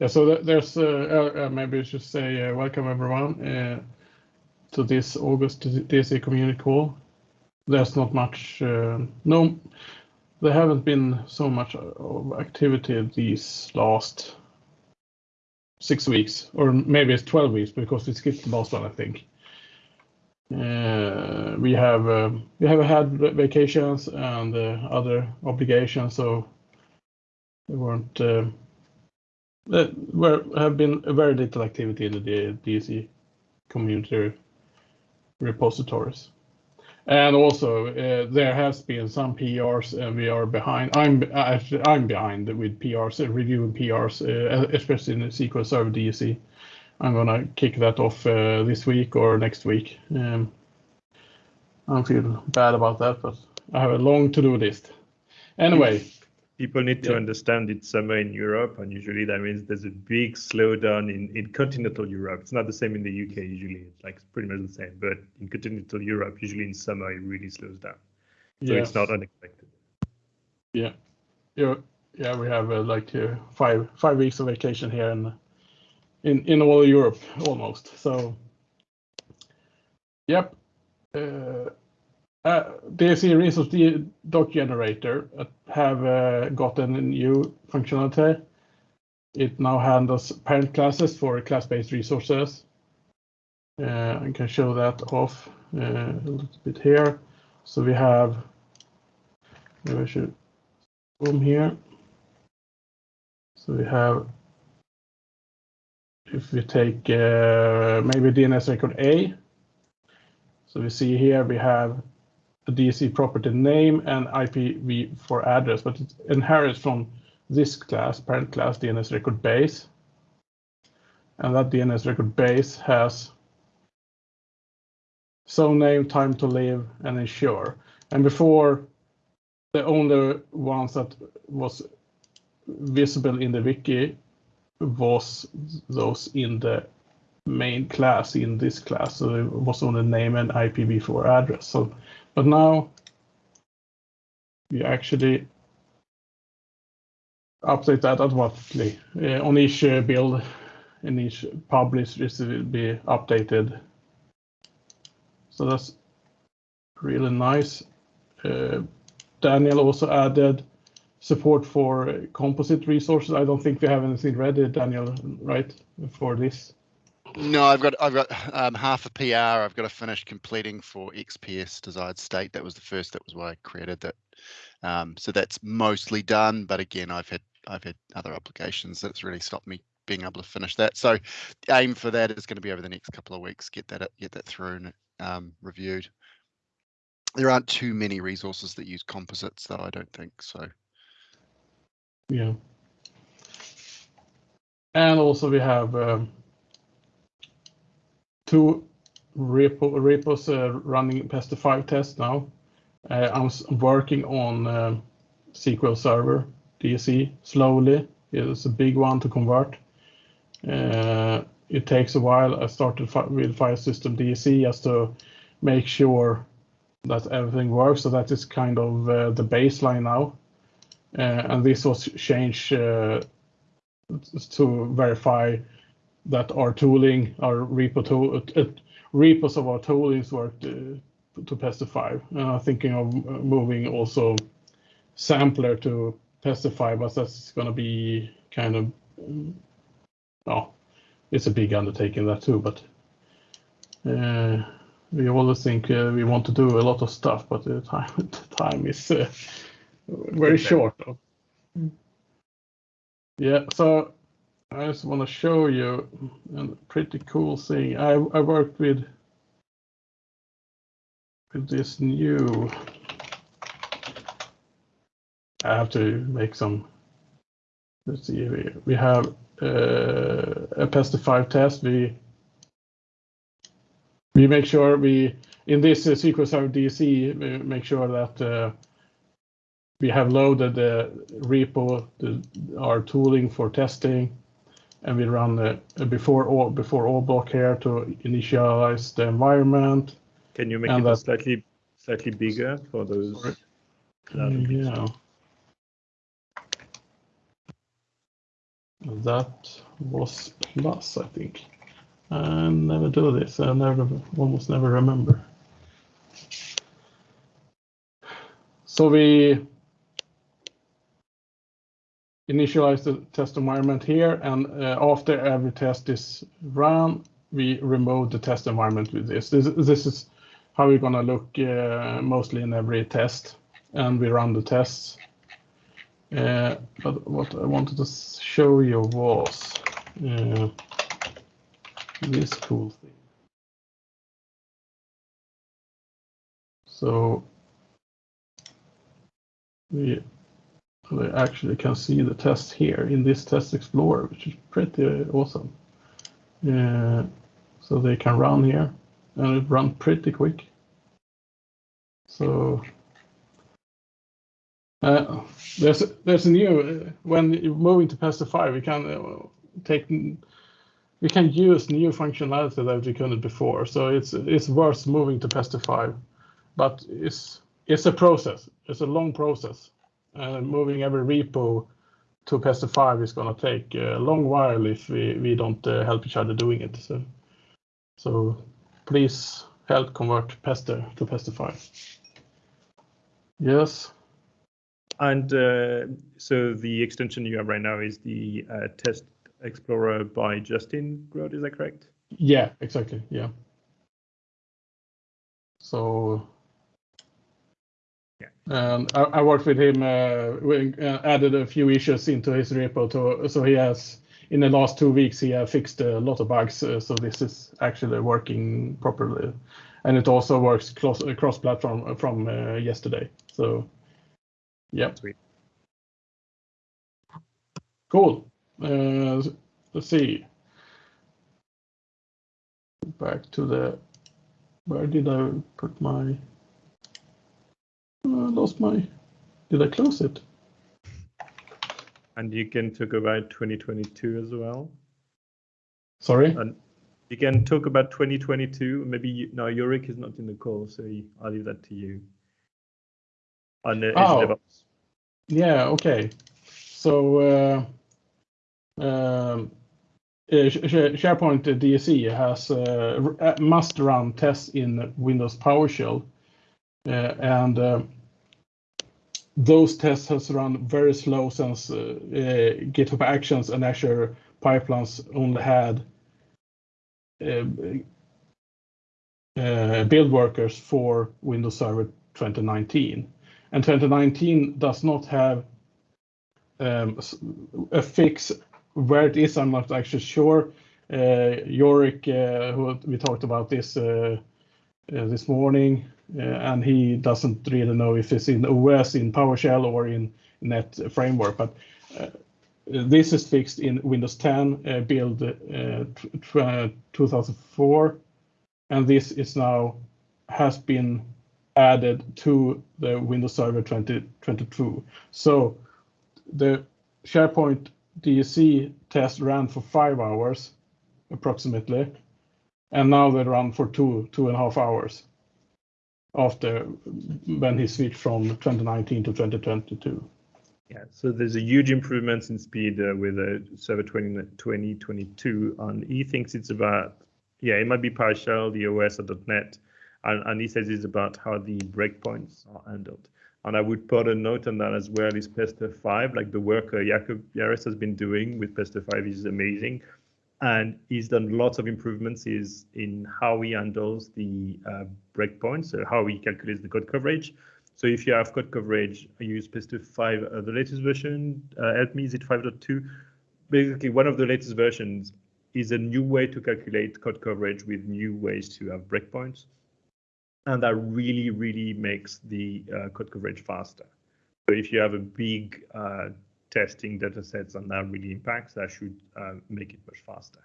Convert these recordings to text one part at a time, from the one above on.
Yeah, so there's uh, uh, uh, maybe I should say welcome everyone to this August DSC community call. There's not much. No, there haven't been so much of activity these last six weeks, or maybe it's 12 weeks because we skipped the last one, I think. We have we have had vacations and other obligations, so there have been very little activity in the DSC community repositories. And also, uh, there has been some PRs, and we are behind. Actually, I'm behind with PRs, uh, reviewing PRs, uh, especially in the SQL Server DSC. I'm gonna kick that off this week or next week. Um, I feel bad about that, but I have a long to-do list. Anyway. People need to understand it's summer in Europe, and usually that means there's a big slowdown in in continental Europe. It's not the same in the U.K. usually. It's like pretty much the same. But in continental Europe, usually in summer, it really slows down. Yes. It's not unexpected. Yeah. Yeah, yeah we have uh, like uh, five five weeks of vacation here in in all Europe almost. So, yep. Uh, Uh, DSC Resource Doc Generator uh, have uh, gotten a new functionality. It now handles parent classes for class-based resources. I can show that off a little bit here. So we have. Maybe I should zoom here. So we have. If we take maybe DNS record A. So we see here we have a DSC property name and IPv4 address, but it inherits from this class, parent class DNS record base. And that DNS record base has zone name, time to live, and ensure. And before, the only ones that was visible in the wiki was those in the main class, in this class. So it was only name and IPv4 address. But now we actually update that automatically uh, on each uh, build, and each publish this will be updated. So that's really nice. Uh, Daniel also added support for composite resources. I don't think we have anything ready, Daniel, right, for this? No, I've got I've got um, half a PR I've got to finish completing for XPS desired state. That was the first, that was why I created that. Um, so that's mostly done, but again, I've had I've had other obligations that's really stopped me being able to finish that. So the aim for that is gonna be over the next couple of weeks, get that get that through and reviewed. There aren't too many resources that use composites, though, I don't think so. Yeah. And also we have two repos uh, running Pester5 test now. Uh, I'm working on um, SQL Server DSC slowly. It is a big one to convert. Uh, it takes a while. I started with File System DSC just to make sure that everything works. So that is kind of the baseline now. Uh, and this was changed to verify that our tooling, our repo, uh, uh, repos of our toolings worked uh, to Pester5. Thinking of moving also sampler to Pester5, but that's gonna be kind of. Well, it's a big undertaking that too, but we always think we want to do a lot of stuff, but the time is very short. Mm. Yeah. I just wanna show you a pretty cool thing. I I worked with with this new. I have to make some. Let's see. We we have uh, a Pester5 test. We we make sure we, in this SQL Server DSC, we make sure that uh, we have loaded the repo, the, our tooling for testing, and we run the before all before all block here to initialize the environment. Can you make it slightly bigger for those? Yeah. That was plus, I think. I never do this. I never, almost never remember. So we initialize the test environment here, and uh, after every test is run, we remove the test environment with this. This, this is how we're gonna look uh, mostly in every test, and we run the tests. Uh, but what I wanted to show you was uh, this cool thing. So we, we actually can see the test here in this test explorer, which is pretty awesome. Uh, so they can run here and it run pretty quick. So uh, there's there's a new uh, when you move into Pester 5, we can uh, take we can use new functionality that we couldn't before. So it's it's worth moving to Pester 5, but it's it's a process. It's a long process, moving every repo to Pester 5 is going to take a long while if we we don't uh, help each other doing it. So so please help convert Pester to Pester 5. Yes. And uh, so the extension you have right now is the uh, Test Explorer by Justin Grote, is that correct? Yeah, exactly. Yeah. So I, I worked with him, uh, we uh, added a few issues into his repo so he has, in the last two weeks, he has fixed a lot of bugs. uh, So this is actually working properly. And it also works cross, cross platform from uh, yesterday. So yeah. Sweet. Cool. Uh, let's see. Back to the, where did I put my, I lost my, did I close it? And you can talk about 2022 as well. Sorry? And you can talk about 2022. Maybe you, no, Yorick is not in the call, so I'll leave that to you. On the Oh. DevOps. Yeah, okay. So, uh, um, uh, Sh- Sh- SharePoint DSC has uh, uh, must run tests in Windows PowerShell, uh, and uh, those tests has run very slow since uh, uh, GitHub Actions and Azure pipelines only had uh, uh, build workers for Windows Server 2019 and 2019 does not have um, a fix where it is. I'm not actually sure. Uh, Yorick, uh, who we talked about this uh, uh, this morning, uh, and he doesn't really know if it's in OS, in PowerShell, or in Net framework. But uh, this is fixed in Windows 10 uh, build uh, tw- tw- uh, 2004, and this is now has been added to the Windows Server 2022. So the SharePoint DSC test ran for five hours approximately, and now they run for two, two and a half hours after when he switched from 2019 to 2022. Yeah, so there's a huge improvement in speed uh, with uh, Server 20, 2022, and he thinks it's about, yeah, it might be PowerShell, the OS, or .NET, and, and he says it's about how the breakpoints are handled. And I would put a note on that as well is Pester 5, like the work uh, Jakub Jares has been doing with Pester 5 is amazing. And he's done lots of improvements is in how he handles the uh, breakpoints, so how he calculates the code coverage. So if you have code coverage, use Pester 5, uh, the latest version, uh, help me, is it 5.2? Basically, one of the latest versions is a new way to calculate code coverage with new ways to have breakpoints. And that really, really makes the uh, code coverage faster. So if you have a big uh, testing data sets and that really impacts, that should uh, make it much faster.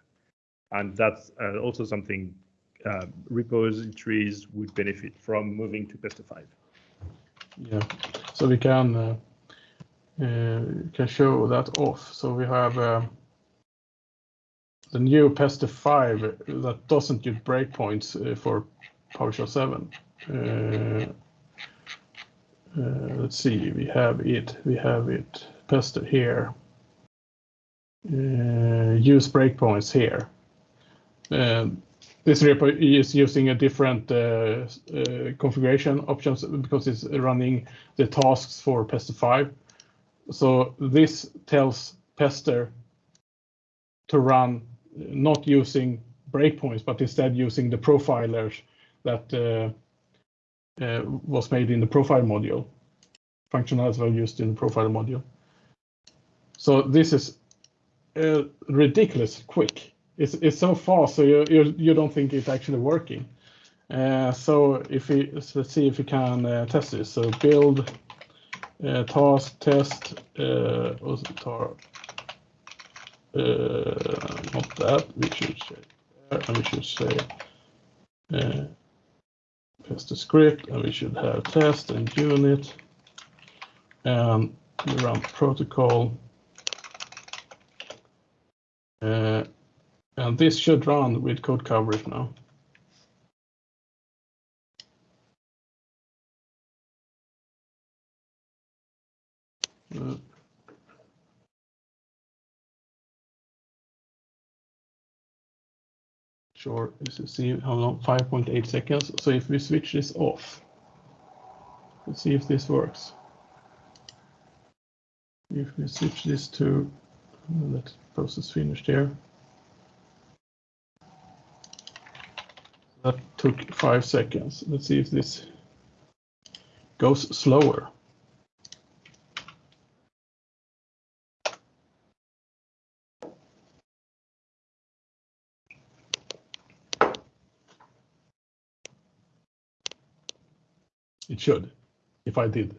And that's uh, also something uh, repositories would benefit from moving to Pester 5. Yeah, so we can uh, uh, can show that off. So we have uh, the new Pester 5 that doesn't use breakpoints uh, for PowerShell 7. Uh, uh, let's see, we have it, we have it, Pester here. uh, use breakpoints here. Um, this repo is using a different uh, uh, configuration options because it's running the tasks for Pester 5. So this tells Pester to run not using breakpoints, but instead using the profilers that uh, uh, was made in the profile module. Functionality used in the profile module. So this is uh, ridiculous quick. It's, it's so fast, so you, you, you don't think it's actually working. Uh, so if we let's see if we can uh, test this. So build uh, task test uh, tar, uh, not that we should say and we should say uh, test the script and we should have test and unit and we run protocol and this should run with code coverage now. Uh, sure, see how long 5.8 seconds. So if we switch this off, let's see if this works. If we switch this to let process finished here. That took five seconds. Let's see if this goes slower. It should, if I did.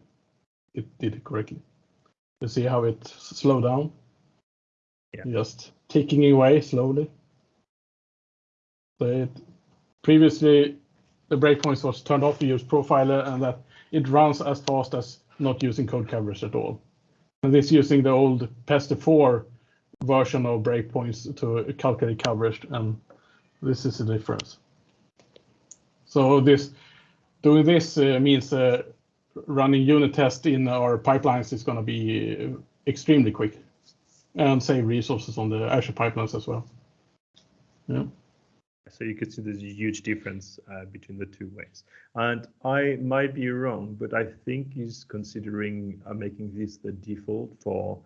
It did it correctly. You see how it slowed down? Yeah. Just ticking away slowly. So it, previously, the breakpoints was turned off, you use Profiler, and that it runs as fast as not using code coverage at all. And this using the old Pester 4 version of breakpoints to calculate coverage, and this is the difference. So this doing this uh, means uh, running unit test in our pipelines is going to be uh, extremely quick and save resources on the Azure pipelines as well. Yeah. So you could see there's a huge difference uh, between the two ways. And I might be wrong, but I think he's considering uh, making this the default for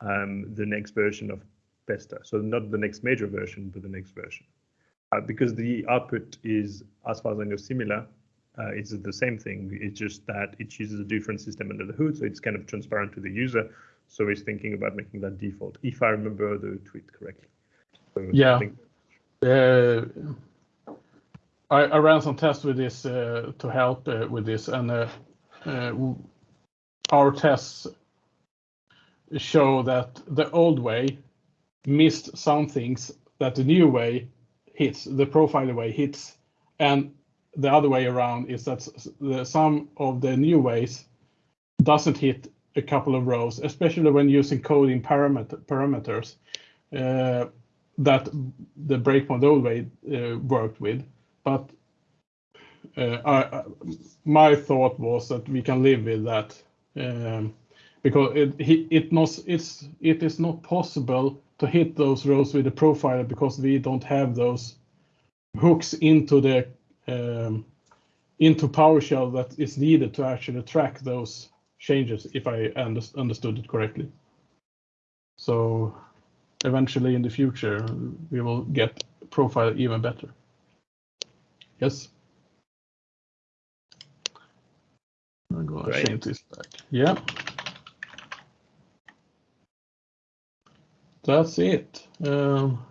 um, the next version of Pester. So not the next major version, but the next version. Uh, because the output is, as far as I know, similar. Uh, it's the same thing. It's just that it uses a different system under the hood, so it's kind of transparent to the user. So he's thinking about making that default, if I remember the tweet correctly. So Yeah. I Uh, I, I ran some tests with this uh, to help uh, with this, and uh, uh, our tests show that the old way missed some things that the new way hits, the profiler way hits, and the other way around is that the, some of the new ways doesn't hit a couple of rows, especially when using coding parameter, parameters. Uh, that the breakpoint way uh, worked with. But uh, I, my thought was that we can live with that um, because it it not it's it is not possible to hit those rows with the profiler because we don't have those hooks into the um, into PowerShell that is needed to actually track those changes if I under, understood it correctly. So eventually in the future we will get profile even better. Yes. I'm gonna change this back. Yeah. That's it. Um,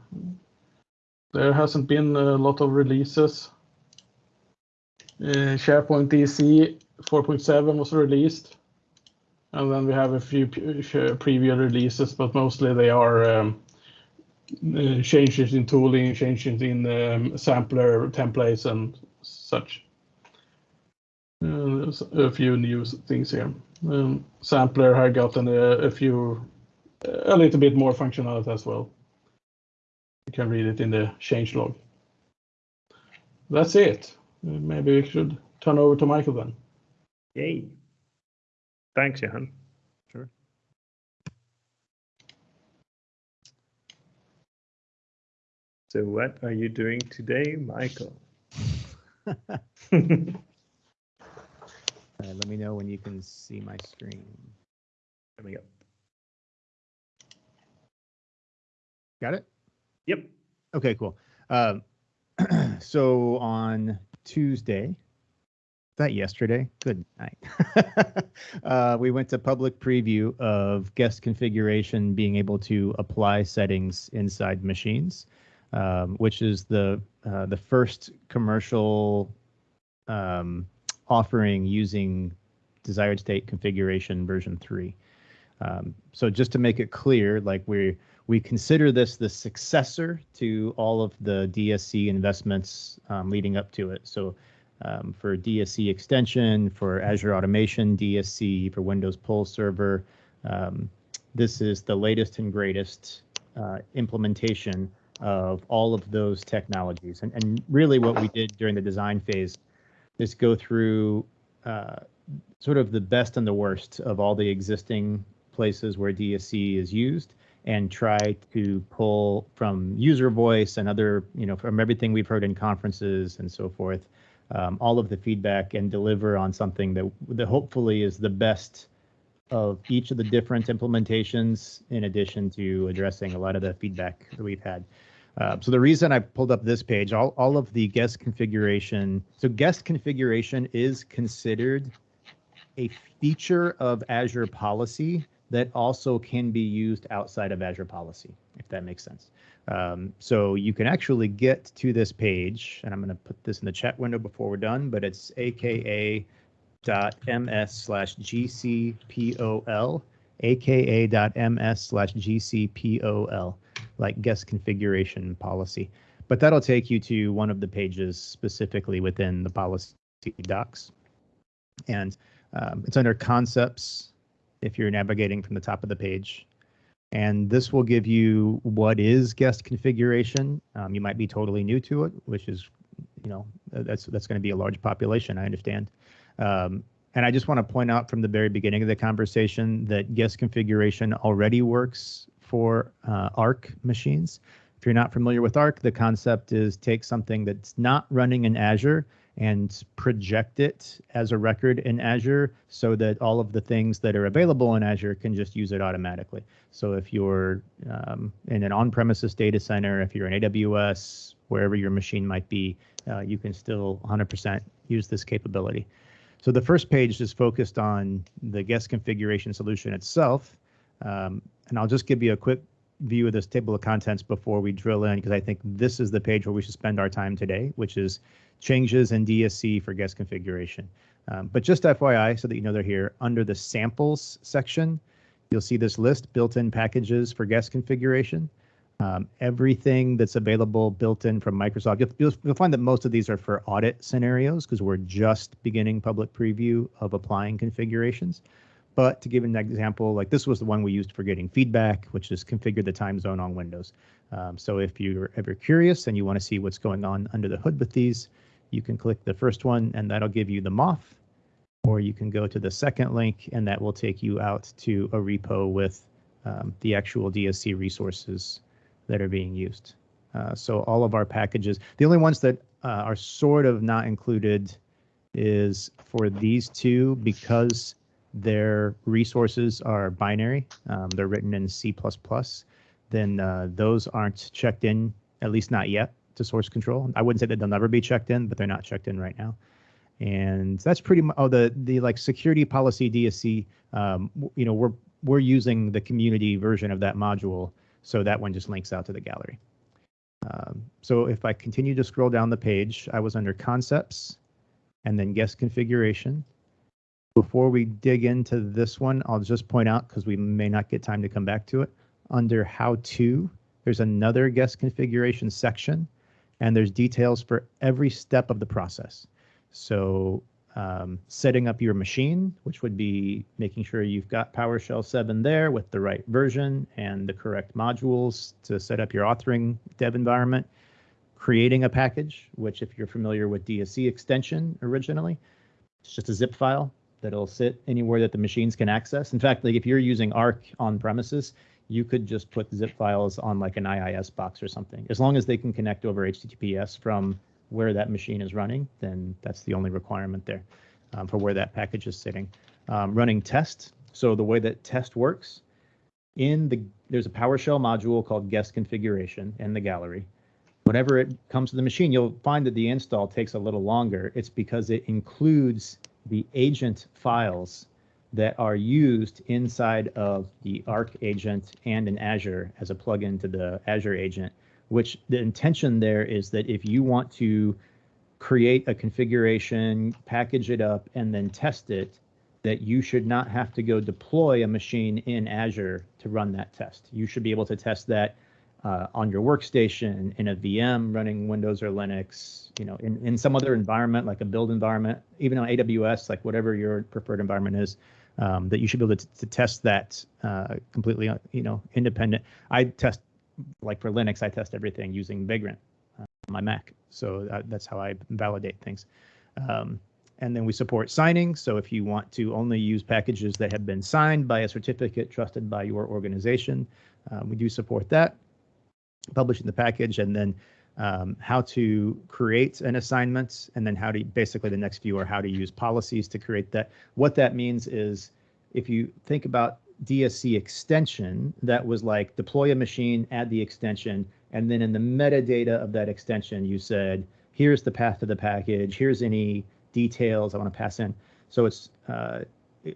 there hasn't been a lot of releases. Uh, SharePoint DSC 4.7 was released. And then we have a few preview releases, but mostly they are um, uh, changes in tooling, changes in um, sampler templates and such. Uh, a few new things here. Um, sampler had gotten a, a few, a little bit more functionality as well. You can read it in the change log. That's it. Uh, Maybe we should turn over to Michael then. Yay. Thanks, Johan. Sure. So what are you doing today, Michael? Uh, let me know when you can see my screen. Coming up. Got it? Yep. Okay, cool. Um, so on Tuesday, that yesterday, good night. uh, we went to public preview of guest configuration being able to apply settings inside machines, um, which is the uh, the first commercial um, offering using desired state configuration version three. Um, so just to make it clear, like we we consider this the successor to all of the DSC investments um, leading up to it. So um, for DSC extension, for Azure Automation DSC, for Windows Pull Server, um, this is the latest and greatest uh, implementation of all of those technologies. And, and really what we did during the design phase is go through uh, sort of the best and the worst of all the existing places where DSC is used and try to pull from user voice and other, you know, from everything we've heard in conferences and so forth, um, all of the feedback and deliver on something that, that hopefully is the best of each of the different implementations in addition to addressing a lot of the feedback that we've had. Uh, so the reason I pulled up this page, all, all of the guest configuration, so guest configuration is considered a feature of Azure policy that also can be used outside of Azure policy, if that makes sense. Um, so you can actually get to this page, and I'm going to put this in the chat window before we're done, but it's aka.ms slash gcpol, aka.ms slash gcpol, like guest configuration policy. But that'll take you to one of the pages specifically within the policy docs. And um, it's under concepts if you're navigating from the top of the page. And this will give you what is guest configuration. Um, you might be totally new to it, which is, you know, that's that's going to be a large population. I understand. Um, and I just want to point out from the very beginning of the conversation that guest configuration already works for uh, Arc machines. If you're not familiar with Arc, the concept is take something that's not running in Azure and project it as a record in Azure so that all of the things that are available in Azure can just use it automatically. So if you're um, in an on-premises data center, if you're in AWS, wherever your machine might be, uh, you can still 100% use this capability. So the first page is focused on the guest configuration solution itself. Um, and I'll just give you a quick view of this table of contents before we drill in, because I think this is the page where we should spend our time today, which is changes in DSC for guest configuration. Um, but just FYI, so that you know they're here, under the samples section, you'll see this list built-in packages for guest configuration. Um, everything that's available built in from Microsoft. You'll, you'll, find that most of these are for audit scenarios because we're just beginning public preview of applying configurations. But to give an example, like this was the one we used for getting feedback, which is configure the time zone on Windows. Um, so if you're ever curious and you want to see what's going on under the hood with these, you can click the first one and that'll give you the MOF, or you can go to the second link and that will take you out to a repo with um, the actual DSC resources that are being used. Uh, so all of our packages, the only ones that uh, are sort of not included is for these two because their resources are binary. Um, they're written in C++. Then uh, those aren't checked in, at least not yet to source control. I wouldn't say that they'll never be checked in, but they're not checked in right now. And that's pretty much, oh, the, the like security policy DSC, um, you know, we're, we're using the community version of that module. So that one just links out to the gallery. Um, so if I continue to scroll down the page, I was under concepts and then guest configuration. Before we dig into this one, I'll just point out because we may not get time to come back to it. Under how to, there's another guest configuration section and there's details for every step of the process. So um, setting up your machine, which would be making sure you've got PowerShell 7 there with the right version and the correct modules to set up your authoring dev environment, creating a package, which if you're familiar with DSC extension originally, it's just a zip file that'll sit anywhere that the machines can access. In fact, like if you're using Arc on premises, you could just put zip files on like an IIS box or something. As long as they can connect over HTTPS from where that machine is running, then that's the only requirement there um, for where that package is sitting. Um, running test. So the way that test works, in the there's a PowerShell module called guest configuration in the gallery. Whenever it comes to the machine, you'll find that the install takes a little longer. It's because it includes the agent files that are used inside of the Arc agent and in Azure as a plugin to the Azure agent, which the intention there is that if you want to create a configuration, package it up, and then test it, that you should not have to go deploy a machine in Azure to run that test. You should be able to test that uh, on your workstation, in a VM running Windows or Linux, you know, in, in some other environment like a build environment, even on AWS, like whatever your preferred environment is, um, that you should be able to, to test that uh, completely, uh, you know, independent. I test, like for Linux, I test everything using Vagrant uh, on my Mac. So that, that's how I validate things. Um, and then we support signing. So if you want to only use packages that have been signed by a certificate trusted by your organization, um, we do support that. Publishing the package and then um, how to create an assignment, and then how to basically the next few are how to use policies to create that. What that means is if you think about DSC extension, that was like deploy a machine, add the extension, and then in the metadata of that extension, you said, here's the path to the package, here's any details I want to pass in. So it's uh,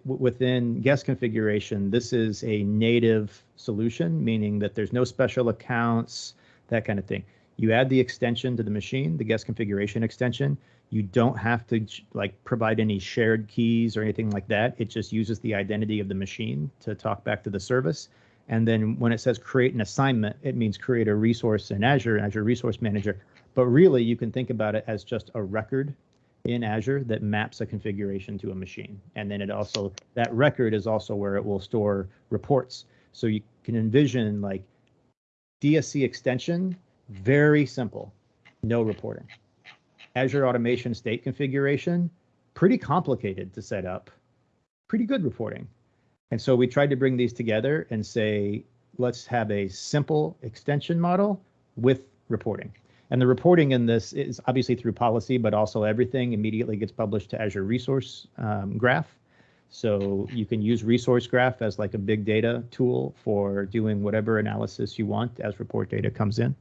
within guest configuration, this is a native solution, meaning that there's no special accounts, that kind of thing. You add the extension to the machine, the guest configuration extension. You don't have to like provide any shared keys or anything like that. It just uses the identity of the machine to talk back to the service. And then when it says create an assignment, it means create a resource in Azure, Azure Resource Manager. But really, you can think about it as just a record in Azure that maps a configuration to a machine. And then it also, that record is also where it will store reports. So you can envision like DSC extension very simple, no reporting. Azure Automation State Configuration, pretty complicated to set up, pretty good reporting. And so we tried to bring these together and say, let's have a simple extension model with reporting. And the reporting in this is obviously through policy, but also everything immediately gets published to Azure Resource um, Graph. So you can use Resource Graph as like a big data tool for doing whatever analysis you want as report data comes in.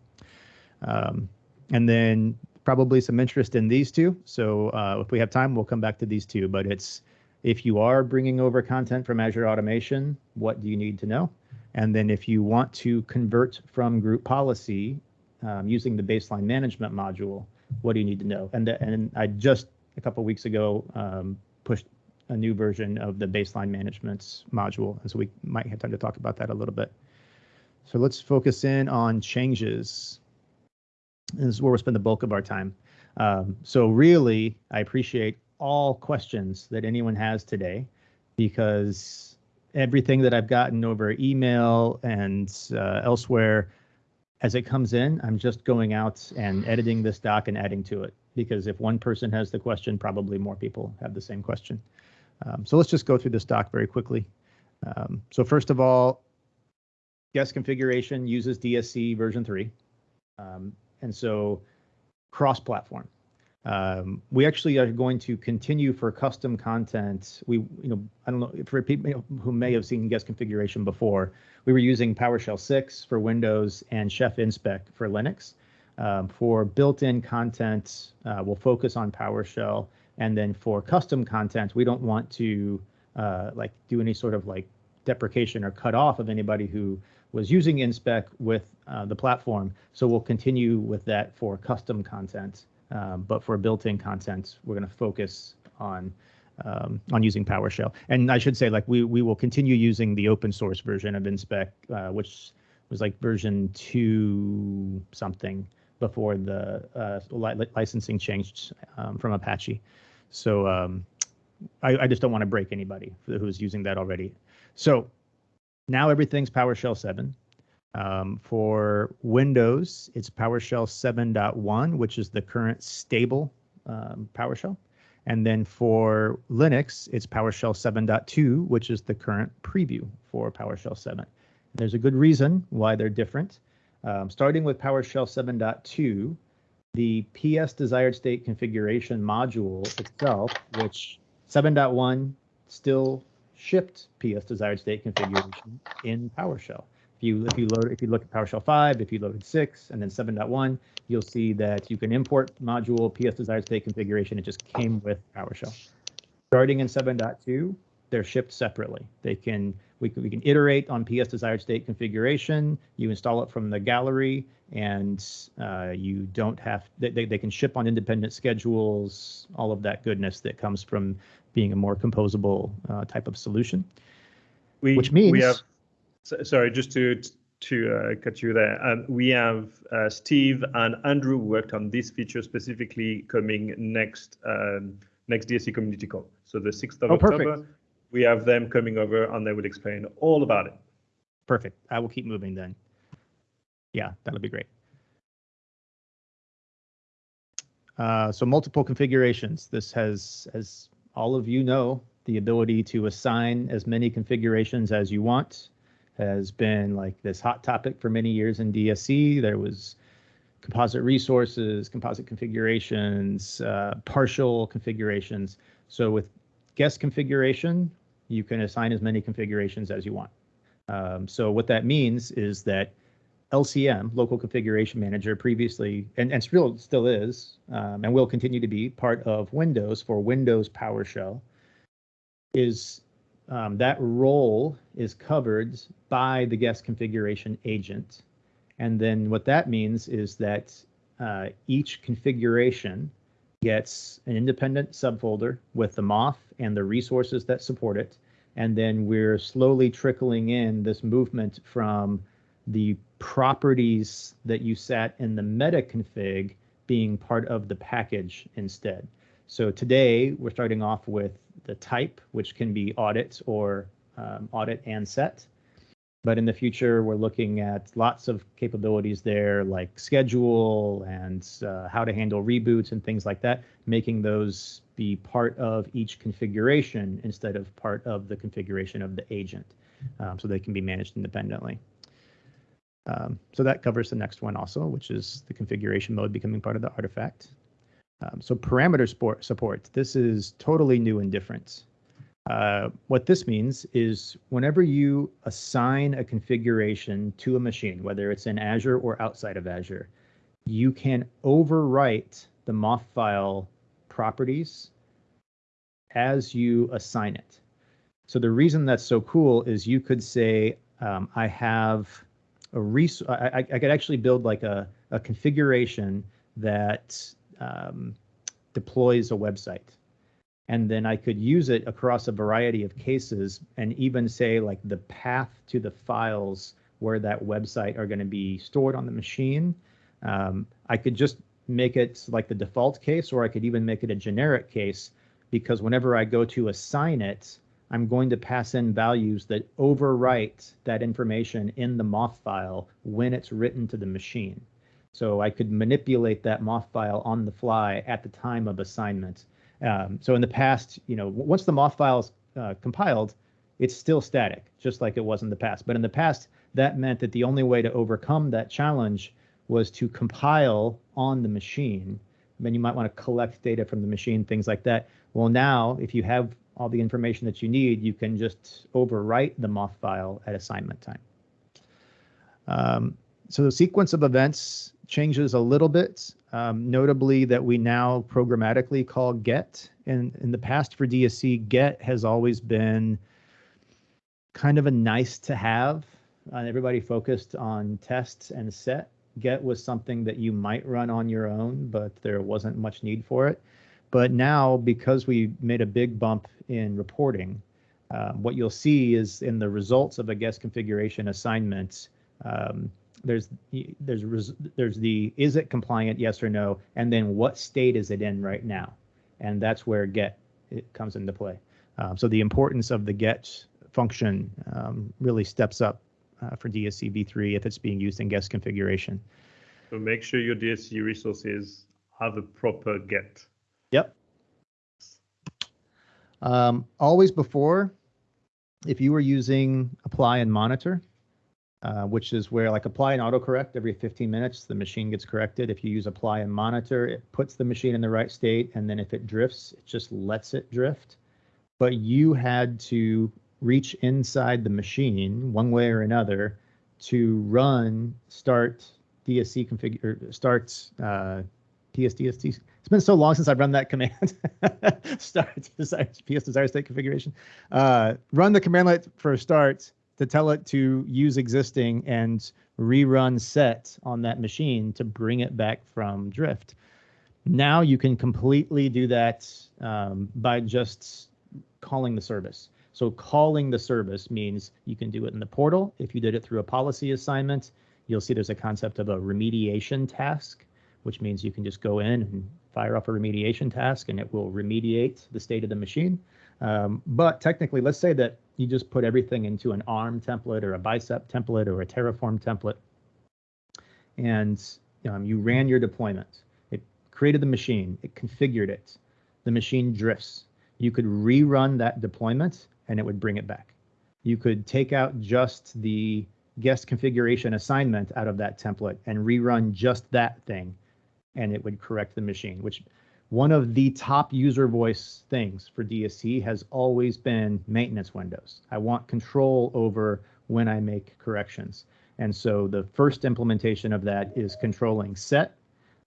Um, and then probably some interest in these two. So uh, if we have time, we'll come back to these two. But it's if you are bringing over content from Azure Automation, what do you need to know? And then if you want to convert from group policy um, using the baseline management module, what do you need to know? And, and I just a couple weeks ago um, pushed a new version of the baseline management module. And so we might have time to talk about that a little bit. So let's focus in on changes. This is where we'll spend the bulk of our time. Um, so really, I appreciate all questions that anyone has today because everything that I've gotten over email and uh, elsewhere, as it comes in, I'm just going out and editing this doc and adding to it because if one person has the question, probably more people have the same question. Um, so let's just go through this doc very quickly. Um, so first of all, guest configuration uses DSC version 3. Um, and so cross-platform. Um, we actually are going to continue for custom content. We, you know, I don't know for people who may have seen guest configuration before. We were using PowerShell 6 for Windows and Chef InSpec for Linux. Um, for built-in content, uh, we'll focus on PowerShell, and then for custom content, we don't want to uh, like do any sort of like deprecation or cut off of anybody who was using InSpec with uh, the platform. So we'll continue with that for custom content. Um, but for built-in content, we're going to focus on um, on using PowerShell. And I should say, like we we will continue using the open source version of InSpec, uh, which was like version two something before the uh, li licensing changed um, from Apache. So um, I, I, just don't want to break anybody who's using that already. So now everything's PowerShell 7. Um, for Windows, it's PowerShell 7.1, which is the current stable um, PowerShell. And then for Linux, it's PowerShell 7.2, which is the current preview for PowerShell 7. There's a good reason why they're different. Um, starting with PowerShell 7.2, the PS desired state configuration module itself, which 7.1 still shipped PS desired state configuration in PowerShell. If you if you load if you look at PowerShell 5, if you load 6 and then 7.1, you'll see that you can import module PS desired state configuration. It just came with PowerShell. Starting in 7.2, they're shipped separately. They can we can we can iterate on PS desired state configuration. You install it from the gallery, and uh, you don't have they, they can ship on independent schedules. All of that goodness that comes from being a more composable uh, type of solution. We, Which means- we have. So- Sorry, just to to uh, cut you there. Um, we have uh, Steve and Andrew worked on this feature specifically coming next um, next DSC community call. So the 6th of Oh, October. perfect. We have them coming over and they will explain all about it. Perfect. I will keep moving then. Yeah, that'll be great. Uh, so multiple configurations. This has, as all of you know, the ability to assign as many configurations as you want has been like this hot topic for many years in DSC. There was composite resources, composite configurations, uh, partial configurations. So with guest configuration, you can assign as many configurations as you want. Um, so what that means is that LCM, Local Configuration Manager, previously and, and still still is, um, and will continue to be part of Windows for Windows PowerShell, is um, that role is covered by the guest configuration agent. And then what that means is that uh, each configuration gets an independent subfolder with the MOF and the resources that support it. And then we're slowly trickling in this movement from the properties that you set in the meta config being part of the package instead. So today we're starting off with the type, which can be audit or um, audit and set. But in the future, we're looking at lots of capabilities there, like schedule and uh, how to handle reboots and things like that, making those be part of each configuration instead of part of the configuration of the agent, um, so they can be managed independently. Um, so that covers the next one also, which is the configuration mode becoming part of the artifact. Um, so parameter support, support, this is totally new and different. Uh, what this means is whenever you assign a configuration to a machine, whether it's in Azure or outside of Azure, you can overwrite the MOF file properties as you assign it. So the reason that's so cool is you could say, um, I have a res- I, I, I could actually build like a, a configuration that um, deploys a website. And then I could use it across a variety of cases and even say like the path to the files where that website are going to be stored on the machine. Um, I could just make it like the default case, or I could even make it a generic case because whenever I go to assign it, I'm going to pass in values that overwrite that information in the MOF file when it's written to the machine. So I could manipulate that MOF file on the fly at the time of assignment. Um, so in the past, you know, once the MOF file is uh, compiled, it's still static, just like it was in the past. But in the past, that meant that the only way to overcome that challenge was to compile on the machine. Then you might want to collect data from the machine, things like that. Well, now, if you have all the information that you need, you can just overwrite the MOF file at assignment time. Um, so the sequence of events changes a little bit, um, notably that we now programmatically call get. And in the past for DSC, get has always been kind of a nice to have. Uh, everybody focused on tests and set. Get was something that you might run on your own, but there wasn't much need for it. But now, because we made a big bump in reporting, uh, what you'll see is in the results of a guest configuration assignment, um, there's there's there's the is it compliant yes or no, and then what state is it in right now, and that's where get it comes into play. Um, so the importance of the get function um, really steps up uh, for DSC v3 if it's being used in guest configuration. So make sure your DSC resources have a proper get. Yep. Um, always before, if you were using apply and monitor, uh, which is where like apply and autocorrect every 15 minutes, the machine gets corrected. If you use apply and monitor, it puts the machine in the right state. And then if it drifts, it just lets it drift. But you had to reach inside the machine one way or another to run start DSC configure start uh, PSDST. It's been so long since I've run that command. start desire, PS desire state configuration. Uh, run the command line for start to tell it to use existing and rerun set on that machine to bring it back from drift. Now you can completely do that um, by just calling the service. So calling the service means you can do it in the portal. If you did it through a policy assignment, you'll see there's a concept of a remediation task, which means you can just go in and fire off a remediation task and it will remediate the state of the machine. Um, but technically, let's say that you just put everything into an ARM template or a bicep template or a Terraform template, and um, you ran your deployment. It created the machine, it configured it. The machine drifts. You could rerun that deployment and it would bring it back. You could take out just the guest configuration assignment out of that template and rerun just that thing and it would correct the machine, which one of the top user voice things for DSC has always been maintenance windows. I want control over when I make corrections. And so the first implementation of that is controlling set.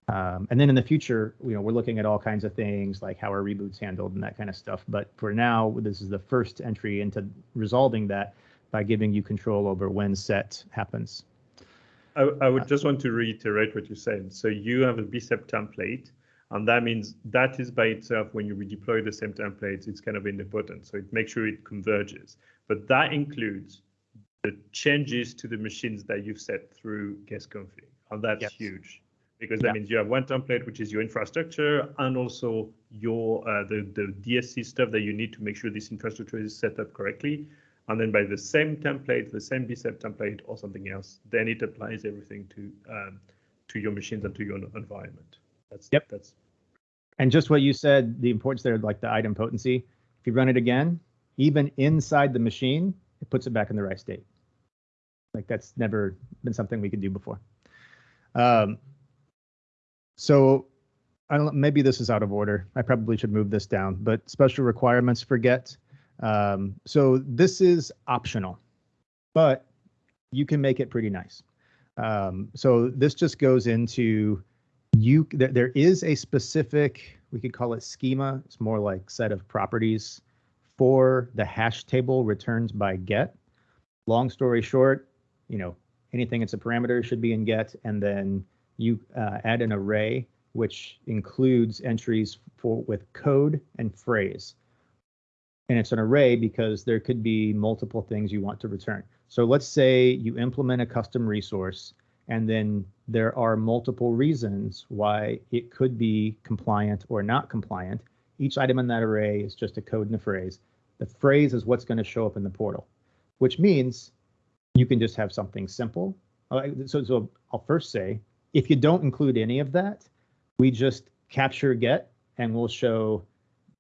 Um, and then in the future, you know, we're looking at all kinds of things like how are reboots handled and that kind of stuff. But for now, this is the first entry into resolving that by giving you control over when set happens. I, I would just want to reiterate what you said. So you have a bicep template and that means that is by itself, when you redeploy the same templates, it's kind of independent. So it makes sure it converges. But that includes the changes to the machines that you've set through guest config. And that's yes. huge because that yeah. means you have one template, which is your infrastructure and also your uh, the, the DSC stuff that you need to make sure this infrastructure is set up correctly. And then by the same template, the same bicep template or something else, then it applies everything to um, to your machines and to your environment. That's yep. That's and just what you said, the importance there, like the idempotency. If you run it again, even inside the machine, it puts it back in the right state. Like that's never been something we could do before. Um, so I don't maybe this is out of order. I probably should move this down, but special requirements for get. Um, so this is optional, but you can make it pretty nice. Um, so this just goes into you there, there is a specific we could call it schema it's more like set of properties for the hash table returns by get. Long story short you know anything that's a parameter should be in get and then you uh, add an array which includes entries for with code and phrase. And it's an array because there could be multiple things you want to return. So let's say you implement a custom resource and then there are multiple reasons why it could be compliant or not compliant. Each item in that array is just a code and a phrase. The phrase is what's going to show up in the portal, which means you can just have something simple. So, so I'll first say, if you don't include any of that, we just capture get and we'll show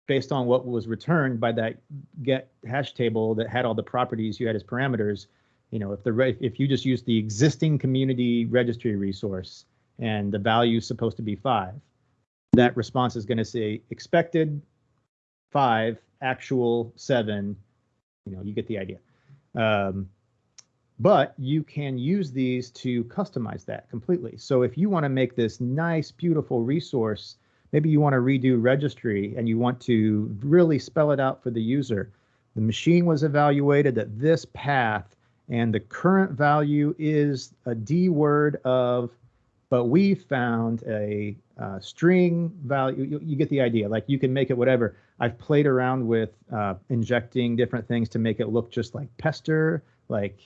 based on what was returned by that get hash table that had all the properties you had as parameters, you know, if the if you just use the existing community registry resource and the value is supposed to be five, that response is going to say expected five, actual seven. You know, you get the idea. Um, but you can use these to customize that completely. So if you want to make this nice, beautiful resource, maybe you want to redo registry and you want to really spell it out for the user. The machine was evaluated that this path and the current value is a DWORD of, but we found a uh, string value. You, you, get the idea. Like you can make it whatever. I've played around with uh, injecting different things to make it look just like Pester, like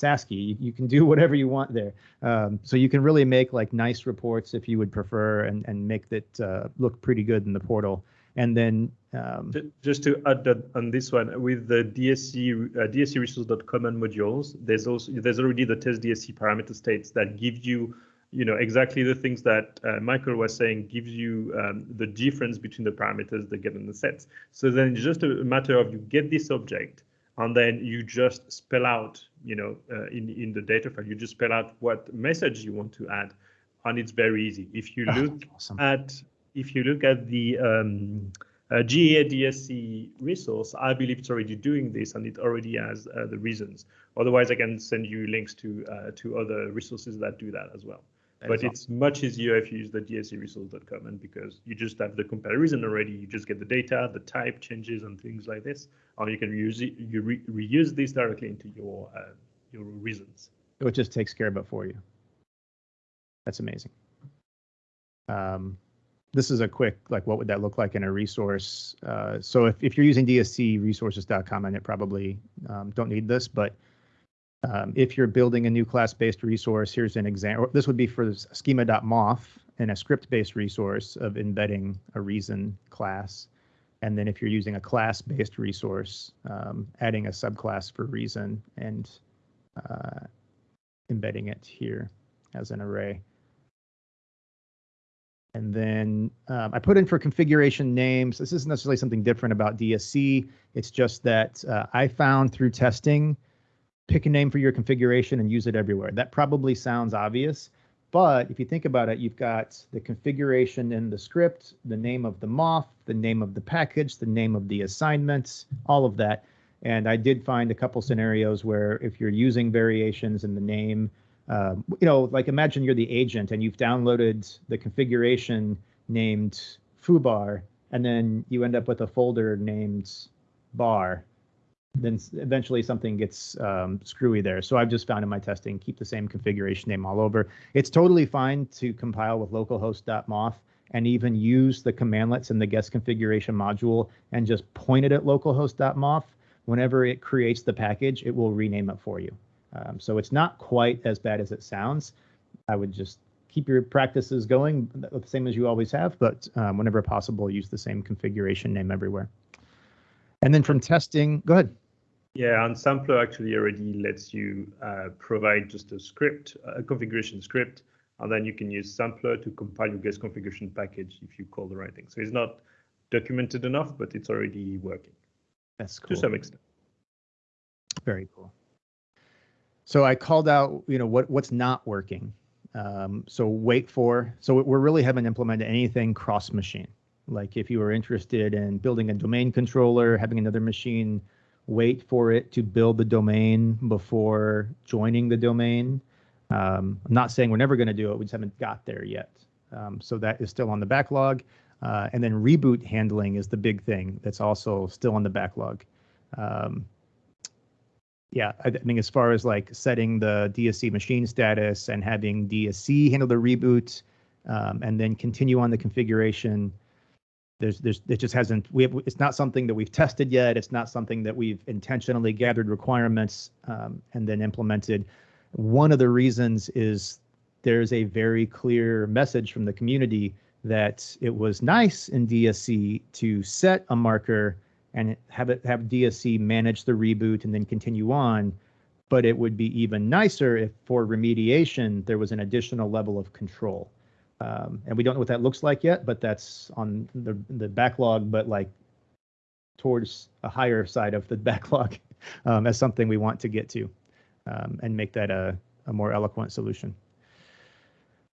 Sasky. You, you can do whatever you want there. Um, so you can really make like nice reports if you would prefer, and and make that uh, look pretty good in the portal. And then um, just to add that on this one, with the DSC uh, DSC resource.common modules, there's also there's already the test DSC parameter states that give you you know exactly the things that uh, Michael was saying gives you um, the difference between the parameters that get in the sets. So then it's just a matter of you get this object and then you just spell out you know, uh, in in the data file. You just spell out what message you want to add, and it's very easy. If you Oh, look awesome. at if you look at the um, uh, GA DSC resource, I believe it's already doing this and it already has uh, the reasons. Otherwise, I can send you links to uh, to other resources that do that as well. That but awesome. it's much easier if you use the DscResource.Common and because you just have the comparison already, you just get the data, the type changes and things like this, or you can reuse it, you re reuse this directly into your uh, your reasons. it just takes care of it for you. That's amazing. Um, this is a quick, like, what would that look like in a resource? Uh, so if, if you're using dscresources.com, and it probably um, don't need this, but um, if you're building a new class-based resource, here's an example. This would be for schema.mof and a script-based resource of embedding a reason class. And then if you're using a class-based resource, um, adding a subclass for reason and uh, embedding it here as an array. And then um, I put in for configuration names. This isn't necessarily something different about DSC. It's just that uh, I found through testing, pick a name for your configuration and use it everywhere. That probably sounds obvious, but if you think about it, you've got the configuration in the script, the name of the MOF, the name of the package, the name of the assignments, all of that. And I did find a couple scenarios where if you're using variations in the name, um, you know, like imagine you're the agent and you've downloaded the configuration named foobar, and then you end up with a folder named bar. Then eventually something gets um, screwy there. So I've just found in my testing, keep the same configuration name all over. It's totally fine to compile with localhost.mof and even use the commandlets in the guest configuration module and just point it at localhost.mof. Whenever it creates the package, it will rename it for you. Um, so it's not quite as bad as it sounds. I would just keep your practices going the same as you always have, but um, whenever possible, use the same configuration name everywhere. And then from testing, go ahead. Yeah, and Sampler actually already lets you uh, provide just a script, a configuration script, and then you can use Sampler to compile your guest configuration package if you call the right thing. So it's not documented enough, but it's already working That's cool. to some extent. Very cool. So I called out, you know, what what's not working. Um, so wait for. So we really haven't implemented anything cross machine. Like if you are interested in building a domain controller, having another machine wait for it to build the domain before joining the domain. Um, I'm not saying we're never going to do it. We just haven't got there yet. Um, so that is still on the backlog. Uh, and then reboot handling is the big thing that's also still on the backlog. Um, yeah, I th- I mean, as far as like setting the DSC machine status and having DSC handle the reboot, um, and then continue on the configuration, there's, there's, it just hasn't. We have, it's not something that we've tested yet. It's not something that we've intentionally gathered requirements um, and then implemented. One of the reasons is there's a very clear message from the community that it was nice in DSC to set a marker and have it have DSC manage the reboot and then continue on. But it would be even nicer if for remediation there was an additional level of control. Um, and we don't know what that looks like yet, but that's on the the backlog, but like towards a higher side of the backlog um, as something we want to get to um, and make that a, a more eloquent solution.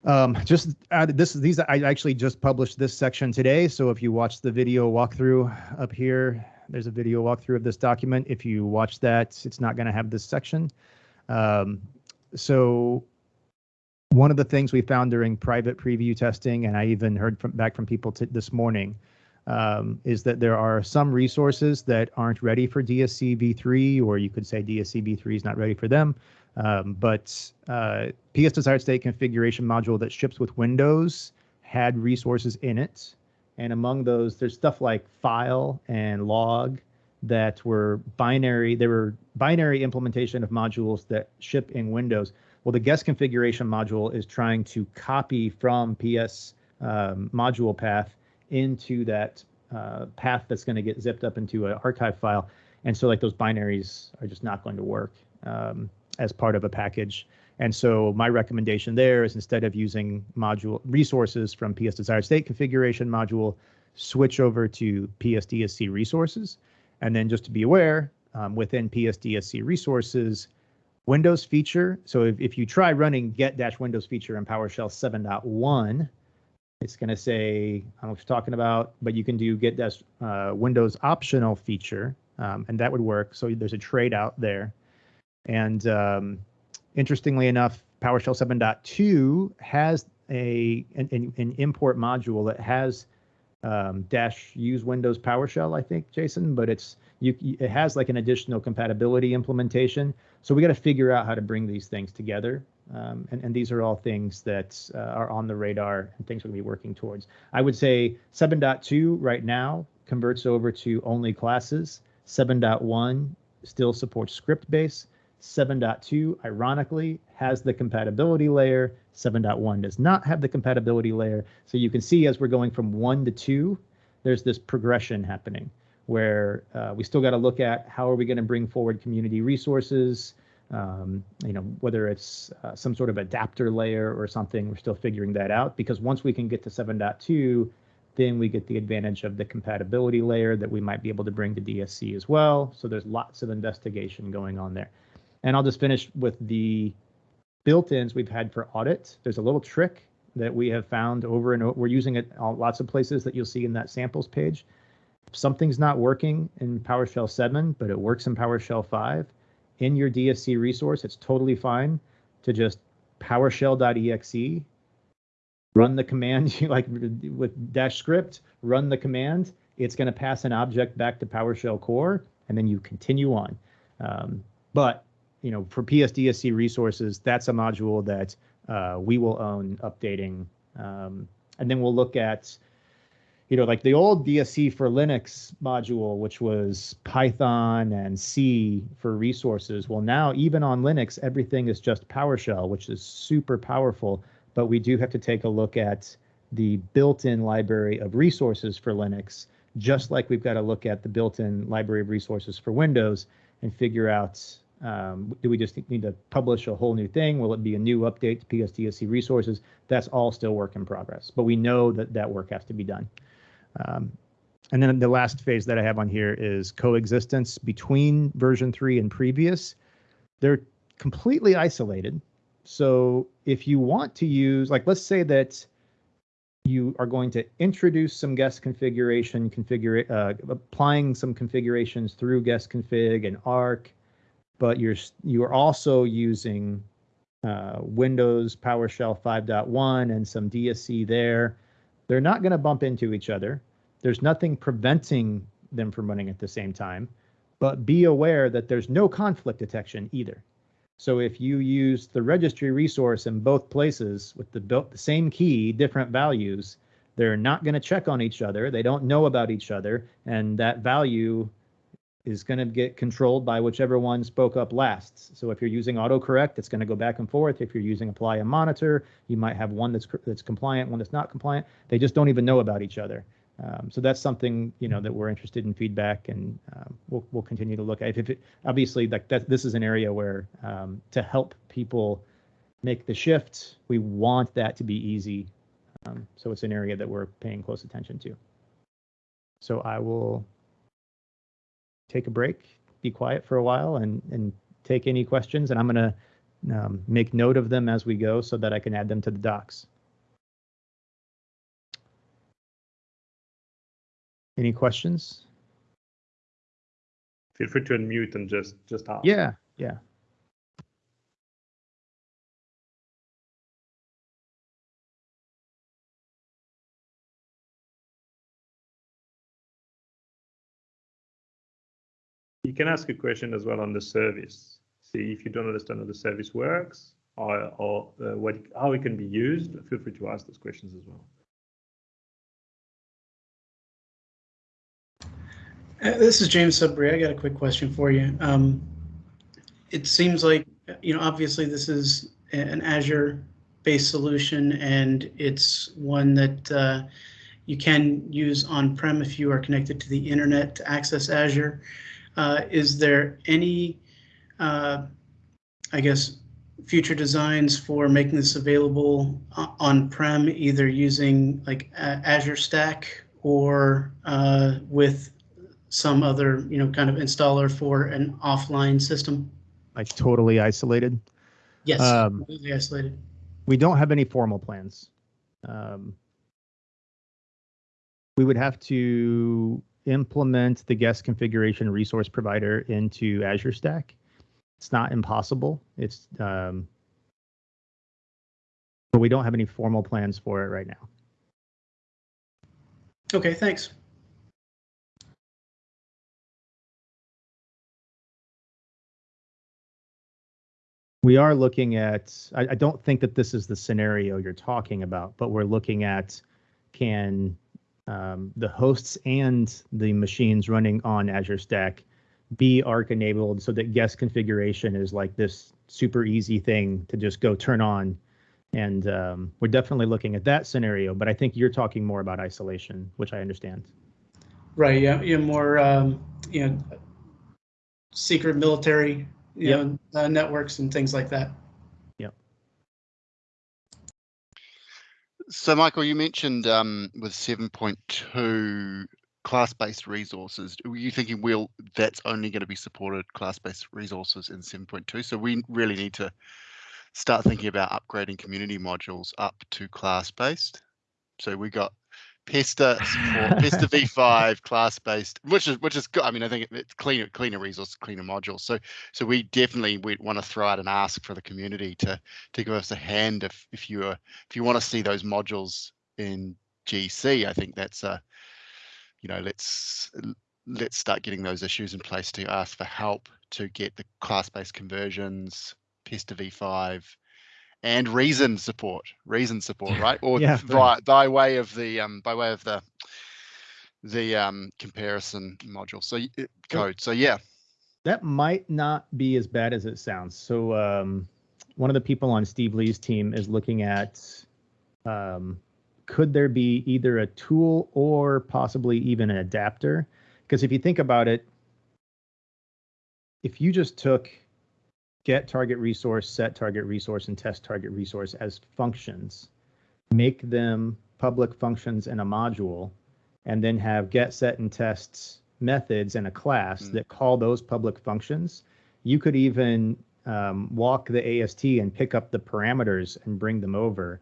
Um, just added this, these, I actually just published this section today. So if you watch the video walkthrough up here, there's a video walkthrough of this document. If you watch that, it's not going to have this section. Um, so one of the things we found during private preview testing, and I even heard from back from people this morning, um, is that there are some resources that aren't ready for DSC v3, or you could say DSC v3 is not ready for them. Um, but uh, PS desired state configuration module that ships with Windows had resources in it. And among those, there's stuff like file and log that were binary. They were binary implementation of modules that ship in Windows. Well, the guest configuration module is trying to copy from PS um, module path into that uh, path that's going to get zipped up into an archive file. And so, like, those binaries are just not going to work. Um, as part of a package. And so my recommendation there is instead of using module resources from PS desired state configuration module, switch over to PSDSC resources. And then just to be aware, um, within PSDSC resources, Windows feature. So if, if you try running get dash Windows feature in PowerShell 7.1, it's going to say, I don't know what you're talking about, but you can do get dash uh, Windows optional feature, um, and that would work. So there's a trade out there. And um, interestingly enough, PowerShell 7.2 has a an, an, import module that has um, dash use Windows PowerShell, I think, Jason, but it's you it has like an additional compatibility implementation. So we got to figure out how to bring these things together. Um, and, and these are all things that uh, are on the radar and things we're going to be working towards. I would say 7.2 right now converts over to only classes. 7.1 still supports script base. 7.2, ironically, has the compatibility layer. 7.1 does not have the compatibility layer. So you can see as we're going from 1 to 2, there's this progression happening where uh, we still got to look at how are we going to bring forward community resources, um, you know, whether it's uh, some sort of adapter layer or something, we're still figuring that out because once we can get to 7.2, then we get the advantage of the compatibility layer that we might be able to bring to DSC as well. So there's lots of investigation going on there. And I'll just finish with the built-ins we've had for audit. There's a little trick that we have found over and over. We're using it lots of places that you'll see in that samples page. If something's not working in PowerShell 7, but it works in PowerShell 5, in your DSC resource, it's totally fine to just PowerShell.exe, run the command like with dash script, run the command. It's going to pass an object back to PowerShell core, and then you continue on. Um, but you know, for PSDSC resources, that's a module that uh, we will own updating. Um, and then we'll look at, you know, like the old DSC for Linux module, which was Python and C for resources. Well, now even on Linux, everything is just PowerShell, which is super powerful. But we do have to take a look at the built-in library of resources for Linux, just like we've got to look at the built-in library of resources for Windows and figure out um, do we just need to publish a whole new thing? Will it be a new update to PSDSC resources? That's all still work in progress, but we know that that work has to be done. Um, and then the last phase that I have on here is coexistence between version three and previous. They're completely isolated. So if you want to use, like, let's say that you are going to introduce some guest configuration, configure, uh, applying some configurations through guest config and ARC, but you're you're also using uh, Windows PowerShell 5.1 and some DSC there. They're not going to bump into each other. There's nothing preventing them from running at the same time, but be aware that there's no conflict detection either. So if you use the registry resource in both places with the built the same key, different values, they're not going to check on each other. They don't know about each other, and that value is going to get controlled by whichever one spoke up last. So if you're using autocorrect, it's going to go back and forth. If you're using apply and monitor, you might have one that's that's compliant, one that's not compliant. They just don't even know about each other. Um, so that's something you know that we're interested in feedback, and um, we'll we'll continue to look at. If it, obviously, like that, this is an area where um, to help people make the shift, we want that to be easy. Um, so it's an area that we're paying close attention to. So I will take a break, be quiet for a while, and and take any questions. And I'm going to um, make note of them as we go so that I can add them to the docs. Any questions? Feel free to unmute and just just ask. Yeah, yeah. You can ask a question as well on the service. See if you don't understand how the service works or, or uh, what how it can be used. Feel free to ask those questions as well. Uh, this is James Sudbury. I got a quick question for you. Um, it seems like, you know, obviously this is an Azure-based solution, and it's one that uh, you can use on-prem if you are connected to the internet to access Azure. Uh, is there any, uh, I guess, future designs for making this available on-prem, either using like Azure Stack or uh, with some other, you know, kind of installer for an offline system? like totally isolated. Yes, Um, completely isolated. We don't have any formal plans. Um, we would have to implement the guest configuration resource provider into Azure Stack. It's not impossible. It's um, but we don't have any formal plans for it right now. Okay, thanks. We are looking at, I, I don't think that this is the scenario you're talking about, but we're looking at can um, the hosts and the machines running on Azure Stack be ARC enabled so that guest configuration is like this super easy thing to just go turn on. And um, we're definitely looking at that scenario, but I think you're talking more about isolation, which I understand. Right, yeah, yeah, more, um, you know, secret military, you Yep. know, uh, networks and things like that. So Michael, you mentioned um, with 7.2 class-based resources. Were you thinking, well, that's only going to be supported class-based resources in 7.2? So we really need to start thinking about upgrading community modules up to class-based. So we got Pester support, Pester v5 class-based, which is which is good. I mean, I think it's cleaner, cleaner resource, cleaner modules. So so we definitely we want to throw out and ask for the community to to give us a hand if if you are if you want to see those modules in GC. I think that's a you know let's let's start getting those issues in place to ask for help to get the class-based conversions, Pester v5, and reason support, reason support, right? Or Yeah, by, by way of the um, by way of the the um, comparison module, so it- code. So yeah, That might not be as bad as it sounds. So um, one of the people on Steve Lee's team is looking at um, could there be either a tool or possibly even an adapter? Because if you think about it, if you just took get target resource, set target resource, and test target resource as functions, make them public functions in a module, and then have get, set, and tests methods in a class Mm. that call those public functions, you could even um, walk the AST and pick up the parameters and bring them over.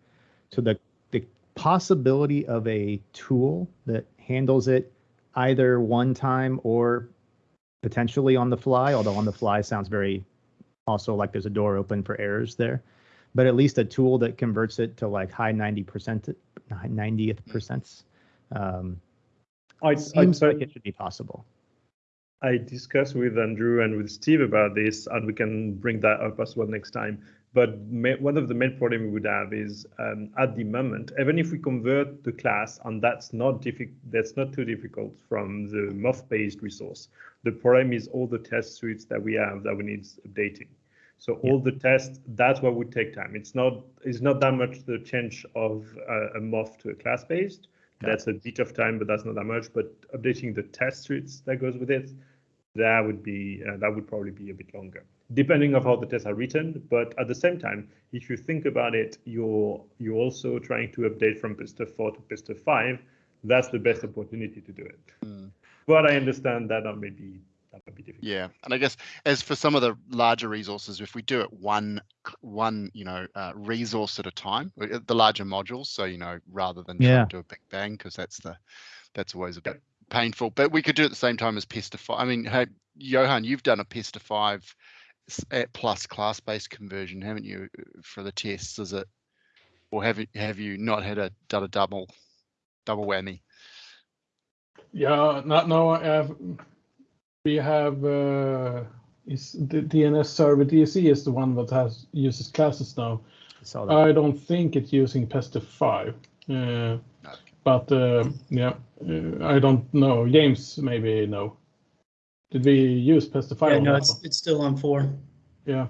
So the the possibility of a tool that handles it either one time or potentially on the fly, although on the fly sounds very also like there's a door open for errors there. But at least a tool that converts it to like high 90%, 90th percents. Um, I, I, seems like it should be possible. I discussed with Andrew and with Steve about this, and we can bring that up as well next time. But one of the main problem we would have is um, at the moment, even if we convert the class, and that's not difficult, that's not too difficult from the MOF-based resource. The problem is all the test suites that we have that we need updating. So all the tests, that's what would take time. It's not it's not that much the change of uh, a MOF to a class-based. That's a bit of time, but that's not that much. But updating the test suites that goes with it, that would be uh, that would probably be a bit longer, depending on how the tests are written. But at the same time, if you think about it, you're you're also trying to update from Pester 4 to Pester 5. That's the best opportunity to do it. Mm. But I understand that that may be that might be difficult. yeah. And I guess as for some of the larger resources, if we do it one one you know uh, resource at a time, uh, the larger modules. So you know rather than trying Yeah. to do a big bang because that's the that's always a bit painful. But we could do it at the same time as Pester 5. I mean, hey, Johan, you've done a Pester 5 s- at plus class-based conversion, haven't you, uh, for the tests? Is it, or have you have you not had a done a double double whammy? Yeah, no, no, I have, we have, uh, is the DNS server DSC is the one that has, uses classes now. I saw that. I don't think it's using Pester 5. Uh, but, uh, yeah, uh, I don't know. James maybe know. Did we use Pester 5? Yeah, on no, that it's, one? it's still on four. Yeah.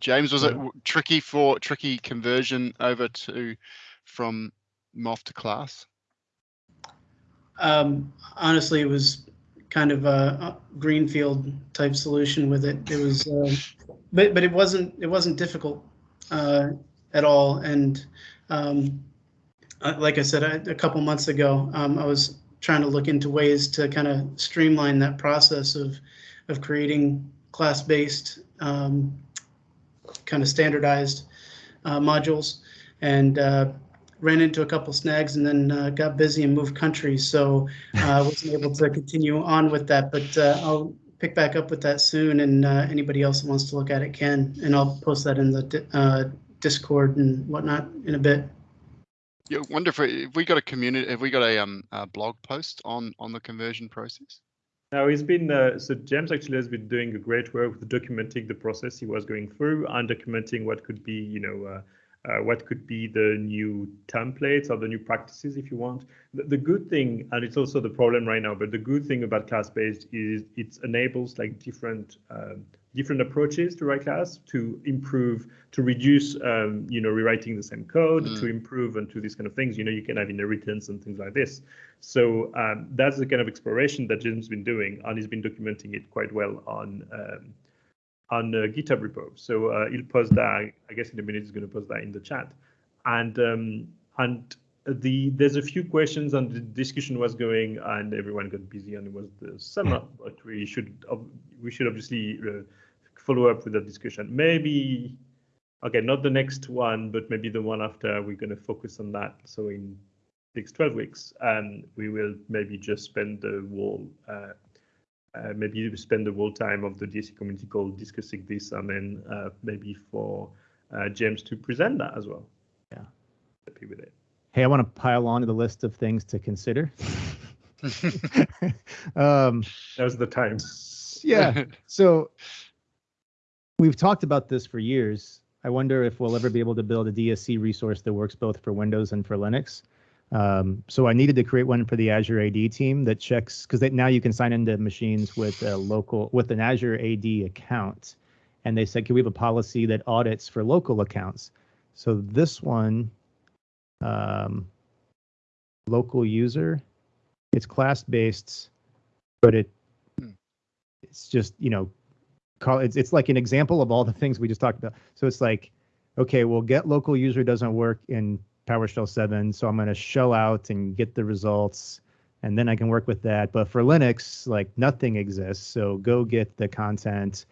James, was it w- tricky for tricky conversion over to from MOF to class? Um, honestly, it was kind of a a greenfield type solution with it. It was, uh, but but it wasn't it wasn't difficult uh, at all. And um, uh, like I said I, a couple months ago, um, I was trying to look into ways to kind of streamline that process of of creating class-based, um, kind of standardized uh, modules, and uh, ran into a couple snags, and then uh, got busy and moved countries, so I wasn't able to continue on with that. But uh, I'll pick back up with that soon, and uh, anybody else that wants to look at it can, and I'll post that in the uh, Discord and whatnot in a bit. Yeah, wonder if, we- got a community, have we got a um a blog post on on the conversion process? Now he's been uh, so James actually has been doing a great work with documenting the process he was going through and documenting what could be you know uh, uh, what could be the new templates or the new practices if you want. The, the good thing and it's also the problem right now, but the good thing about class based is it enables like different um, different approaches to write class to improve to reduce um, you know rewriting the same code Mm. to improve and to these kind of things. You know you can have inheritance and things like this. So um, that's the kind of exploration that Jim's been doing, and he's been documenting it quite well on um, on uh, GitHub repo. So uh, he'll post that. I guess in a minute he's going to post that in the chat. And um, and the there's a few questions, and the discussion was going, and everyone got busy, and it was the summer. But we should we should obviously uh, follow up with that discussion. Maybe okay, not the next one, but maybe the one after. We're going to focus on that. So in six, 12 weeks, um, we will maybe just spend the whole, uh, uh, maybe spend the whole time of the DSC community call discussing this, and then uh, maybe for uh, James to present that as well. Yeah. Happy with it. Hey, I want to pile on to the list of things to consider. um, Now's the time. yeah. So we've talked about this for years. I wonder if we'll ever be able to build a DSC resource that works both for Windows and for Linux. Um, so I needed to create one for the Azure AD team that checks because now you can sign into machines with a local with an Azure AD account, and they said, can we have a policy that audits for local accounts? So this one, um, local user, it's class based, but it Hmm. it's just you know call it's it's like an example of all the things we just talked about. So it's like, okay, well, get local user doesn't work in PowerShell 7, so I'm going to shell out and get the results, and then I can work with that. But for Linux, like nothing exists, so go get the content,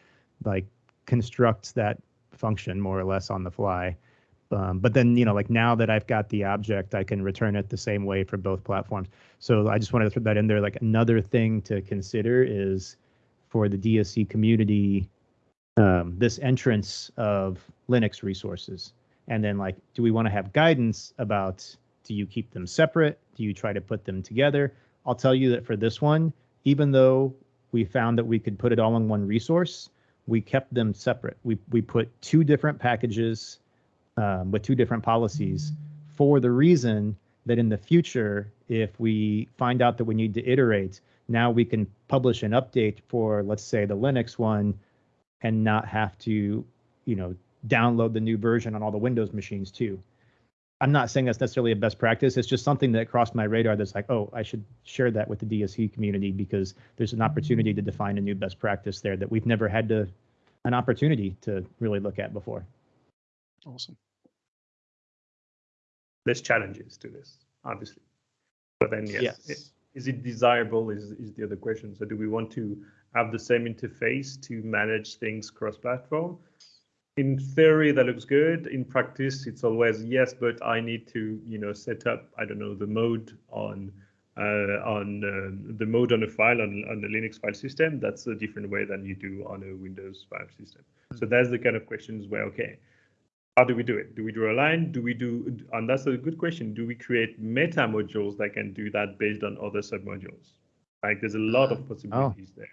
like construct that function more or less on the fly. Um, but then you know, like now that I've got the object, I can return it the same way for both platforms. So I just wanted to throw that in there. Like another thing to consider is for the DSC community um, this entrance of Linux resources. And then like, do we want to have guidance about do you keep them separate? Do you try to put them together? I'll tell you that for this one, even though we found that we could put it all in one resource, we kept them separate. We we put two different packages um, with two different policies for the reason that in the future, if we find out that we need to iterate, now we can publish an update for, let's say, the Linux one and not have to, you know, download the new version on all the Windows machines too. I'm not saying that's necessarily a best practice. It's just something that crossed my radar that's like, oh, I should share that with the DSC community because there's an opportunity to define a new best practice there that we've never had to an opportunity to really look at before. Awesome. There's challenges to this, obviously. But then yes, Yes. it- is it desirable is, is the other question. So do we want to have the same interface to manage things cross-platform? In theory, that looks good. In practice, it's always yes, but I need to, you know, set up, I don't know, the mode on uh, on uh, the mode on a file on, on the Linux file system. That's a different way than you do on a Windows file system. So that's the kind of questions where, okay, how do we do it? Do we draw a line? Do we do, and that's a good question. Do we create meta modules that can do that based on other submodules? Like there's a lot of possibilities there.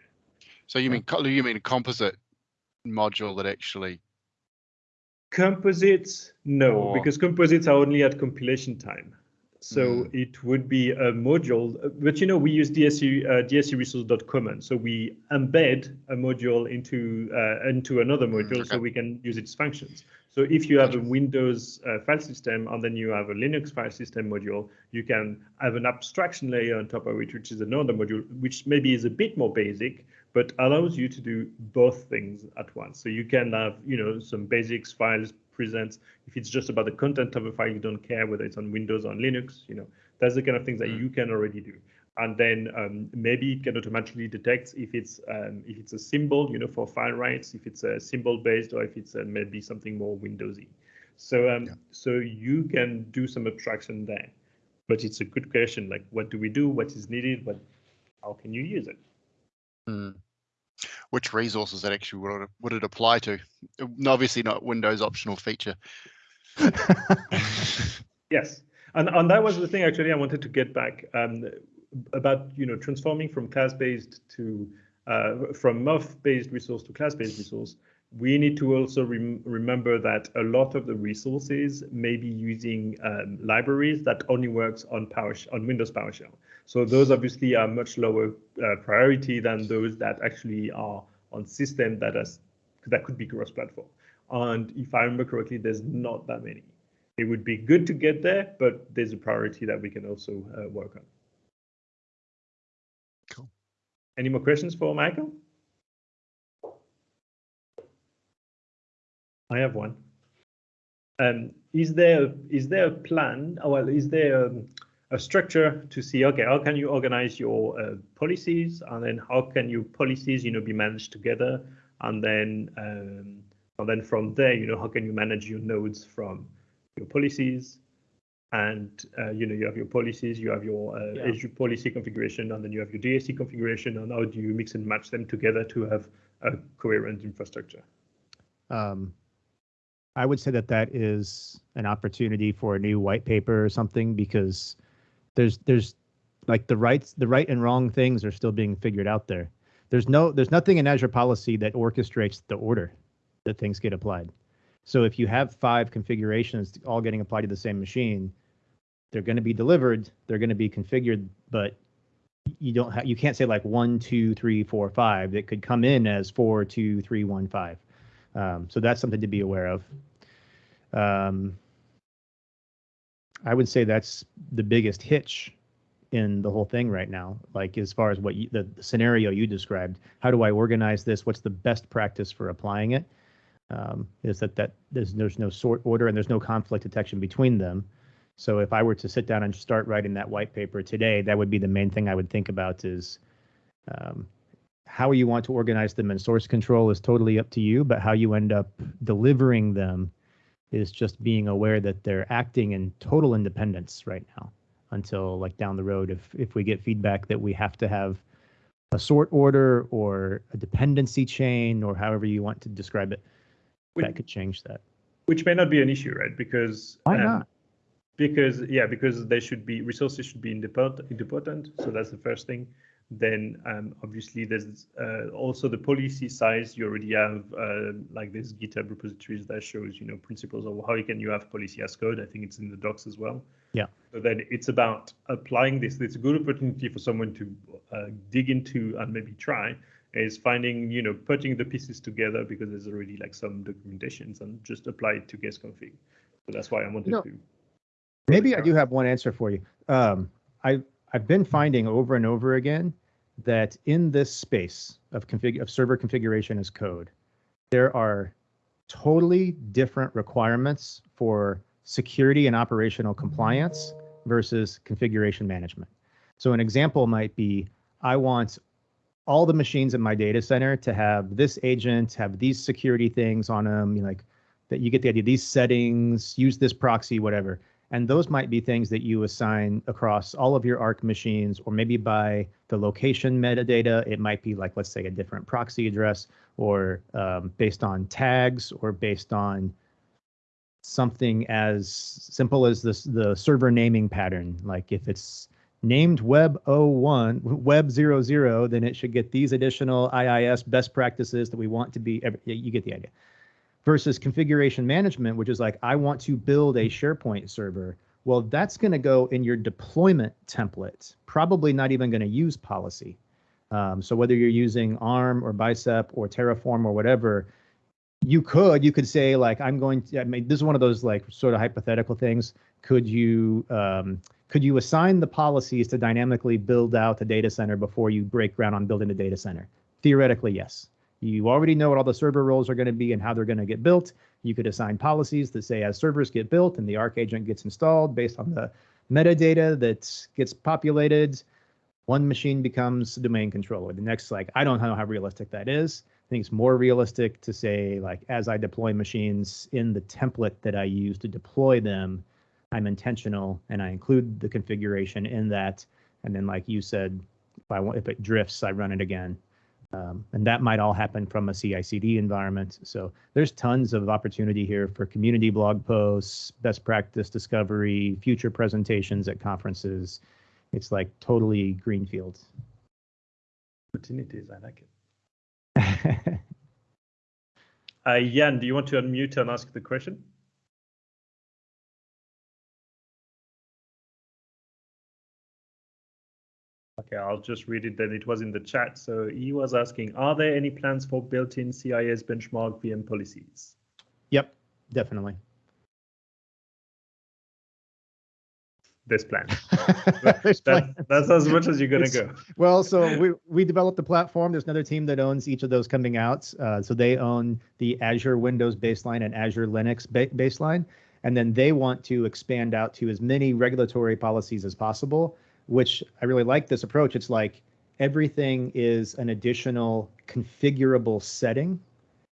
So you mean co- you mean a composite module that actually Composites, no, Or- because composites are only at compilation time. So Mm. it would be a module, but you know, we use DSC, uh, DSC resource.common. So we embed a module into uh, into another module so we can use its functions. So if you have a Windows uh, file system and then you have a Linux file system module, you can have an abstraction layer on top of it, which is another module, which maybe is a bit more basic, but allows you to do both things at once. So you can have, you know, some basics files presents. If it's just about the content of a file, you don't care whether it's on Windows or on Linux, you know, that's the kind of things that Mm. you can already do. And then um, maybe it can automatically detect if it's um, if it's a symbol, you know, for file rights, if it's a symbol based, or if it's uh, maybe something more Windowsy. So um, Yeah. so you can do some abstraction there, but it's a good question. Like, what do we do? What is needed? What how can you use it? Hmm. Which resources that actually would it, would it apply to? Uh, Obviously not Windows optional feature. Yes, and and that was the thing actually I wanted to get back um, about you know transforming from class-based to uh, from MOF-based resource to class-based resource. We need to also rem- remember that a lot of the resources may be using um, libraries that only works on Power on Windows PowerShell. So those obviously are much lower uh, priority than those that actually are on system that has that could be cross-platform. And if I remember correctly, there's not that many it would be good to get there, but there's a priority that we can also uh, work on. Any more questions for Michael? I have one. Um, is there is there a plan? oh, Well, is there um, a structure to see? Okay, how can you organize your uh, policies, and then how can your policies, you know, be managed together, and then um, and then from there, you know, how can you manage your nodes from your policies and uh, you know you have your policies you have your uh, Yeah. Azure policy configuration and then you have your DSC configuration and how do you mix and match them together to have a coherent infrastructure Um, I would say that that is an opportunity for a new white paper or something because there's there's like the rights the right and wrong things are still being figured out there. There's no there's nothing in Azure policy that orchestrates the order that things get applied. So if you have five configurations all getting applied to the same machine, they're going to be delivered, they're going to be configured, but you don't have you can't say like one, two, three, four, five. It could come in as four, two, three, one, five. Um, so that's something to be aware of. Um, I would say that's the biggest hitch in the whole thing right now. Like as far as what you, the, the scenario you described, how do I organize this? What's the best practice for applying it? Um, is that that there's there's no sort order and there's no conflict detection between them. So if I were to sit down and start writing that white paper today, that would be the main thing I would think about is um, how you want to organize them and source control is totally up to you, but how you end up delivering them is just being aware that they're acting in total independence right now until like down the road if if we get feedback that we have to have a sort order or a dependency chain or however you want to describe it Which- that could change that which may not be an issue right because Why um, not? Because yeah because they should be resources should be independent independent so that's the first thing. Then um, obviously there's uh, also the policy size. You already have uh, like this github repositories that shows you know principles of how you can you have policy as code. I think it's in the docs as well. Yeah. so then it's about applying this. It's a good opportunity for someone to uh, dig into and maybe try is finding you know putting the pieces together because there's already like some documentations and just apply it to guest config. So that's why i wanted know, to Maybe I do have one answer for you. Um, I I've been finding over and over again that in this space of config of server configuration as code, there are totally different requirements for security and operational compliance versus configuration management. So an example might be I want all the machines in my data center to have this agent, have these security things on them, you know, like that you get the idea, these settings, use this proxy, whatever. And those might be things that you assign across all of your ARC machines, or maybe by the location metadata. It might be like, let's say, a different proxy address, or um, based on tags, or based on something as simple as this the server naming pattern. Like if it's named web 01, web 00, then it should get these additional IIS best practices that we want to be. You get the idea versus configuration management, which is like, I want to build a SharePoint server. Well, that's going to go in your deployment template, probably not even going to use policy. Um, so whether you're using ARM or Bicep or Terraform or whatever, you could you could say like I'm going to. I mean, this is one of those like sort of hypothetical things. Could you um, could you assign the policies to dynamically build out the data center before you break ground on building the data center? Theoretically, yes. You already know what all the server roles are going to be and how they're going to get built. You could assign policies that say as servers get built and the Arc agent gets installed based on the metadata that gets populated, one machine becomes domain controller. The next, like, I don't know how realistic that is. I think it's more realistic to say, like, as I deploy machines in the template that I use to deploy them, I'm intentional and I include the configuration in that. And then, like you said, if I want, if it drifts, I run it again. Um, and that might all happen from a CI/CD environment. So there's tons of opportunity here for community blog posts, best practice discovery, future presentations at conferences. It's like totally greenfield. Opportunities, I like it. Uh, Jan, do you want to unmute and ask the question? Okay, I'll just read it then. It was in the chat. So he was asking, are there any plans for built-in CIS benchmark VM policies? yep, definitely. This plan. There's That, that's as much as you're gonna go. Well, so we we developed the platform. There's another team that owns each of those coming out. Uh, so they own the Azure Windows baseline and Azure Linux ba- baseline, and then they want to expand out to as many regulatory policies as possible. Which I really like this approach. It's like everything is an additional configurable setting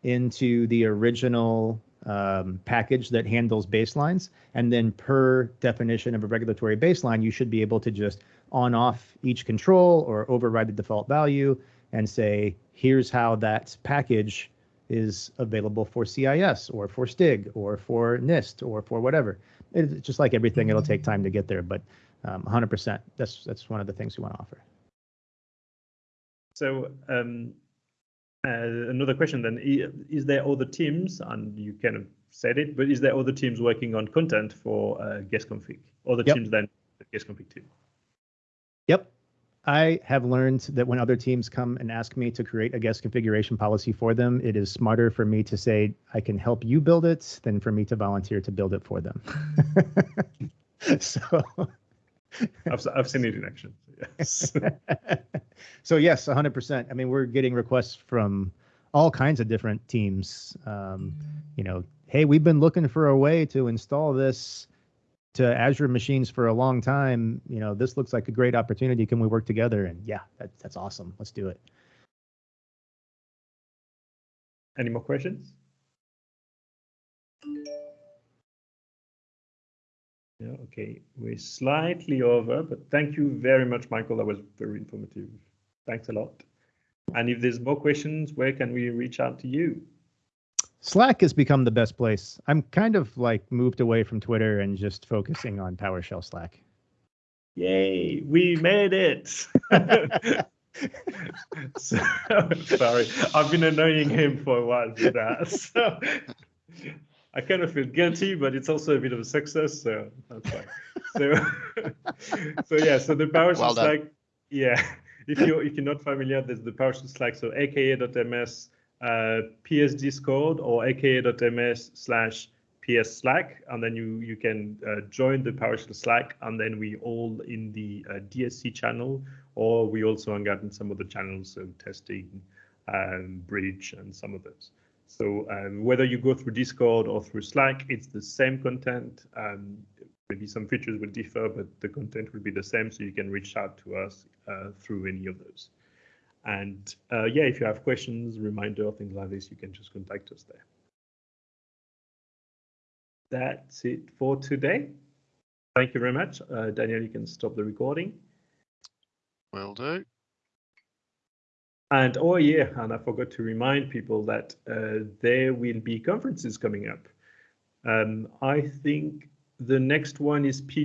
into the original um, package that handles baselines. And then per definition of a regulatory baseline, you should be able to just on off each control or override the default value and say, here's how that package is available for CIS or for STIG or for NIST or for whatever. It's just like everything, it'll take time to get there, but um, 100%. That's that's one of the things we want to offer. So um, uh, another question then, is there other teams, and you kind of said it, but is there other teams working on content for uh, guest config? Other Yep. teams than the guest config team? Yep. I have learned that when other teams come and ask me to create a guest configuration policy for them, it is smarter for me to say, I can help you build it than for me to volunteer to build it for them. so, I've, s- I've seen it in action. Yes. so yes, 100%. I mean, we're getting requests from all kinds of different teams. Um, you know, hey, we've been looking for a way to install this to Azure machines for a long time. You know, this looks like a great opportunity. Can we work together? And yeah, that, that's awesome. Let's do it. Any more questions? Yeah, okay, we're slightly over, but thank you very much, Michael. That was very informative. Thanks a lot. And if there's more questions, where can we reach out to you? Slack has become the best place. I'm kind of like moved away from Twitter and just focusing on PowerShell Slack. Yay, we made it. so, sorry, I've been annoying him for a while with that. So I kind of feel guilty, but it's also a bit of a success, so that's fine. So, so yeah, so the PowerShell Well. Slack, yeah. If you're if you're not familiar, there's the PowerShell Slack, so aka.ms uh, PS Discord or aka.ms slash PS Slack, and then you you can uh, join the PowerShell Slack, and then we all in the uh, DSC channel, or we also hang out in some other channels, so testing, um, bridge, and some of those. So um, whether you go through Discord or through Slack, it's the same content. Um, maybe some features will differ, but the content will be the same, so you can reach out to us uh, through any of those. And uh, yeah, if you have questions, reminder, things like this, you can just contact us there. That's it for today. Thank you very much. Uh, Daniel, you can stop the recording. Will do. And oh yeah, and I forgot to remind people that uh, there will be conferences coming up. Um, I think the next one is PD